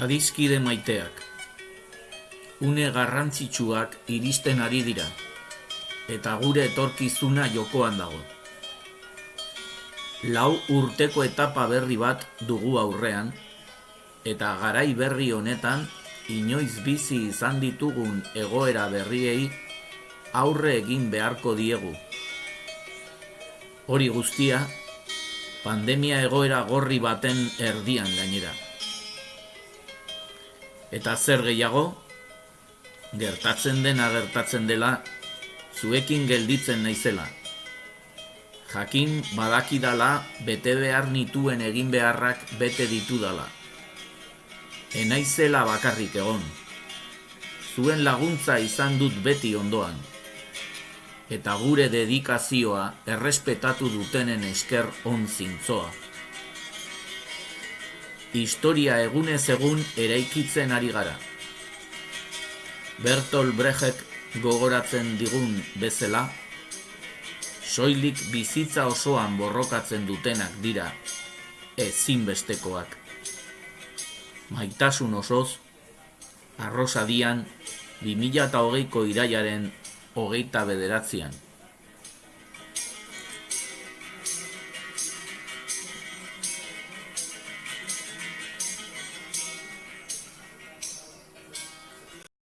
Adizkide maiteak. Une garrantzitsuak iristen ari dira, eta gure etorkizuna jokoan dago. Lau urteko etapa berri bat dugu aurrean, eta garai berri honetan inoiz bizi izan ditugun egoera berriei aurre egin beharko diegu. Hori guztia, pandemia egoera gorri baten erdian gainera. Eta zer gehiago, gertatzen dena gertatzen dela, zuekin gelditzen naizela. Jakin badakidala bete behar nituen egin beharrak bete ditudala. Enaizela bakarrik egon. Zuen laguntza izan dut beti ondoan. Eta gure dedikazioa errespetatu dutenen esker on zintzoa. Historia egunez egun eraikitzen ari gara. Bertol Brecht gogoratzen digun bezala, soilik bizitza osoan borrokatzen dutenak dira ezinbestekoak. Maitasun osoz, arrosadian, 2008ko iraiaren hogeita bederatzean.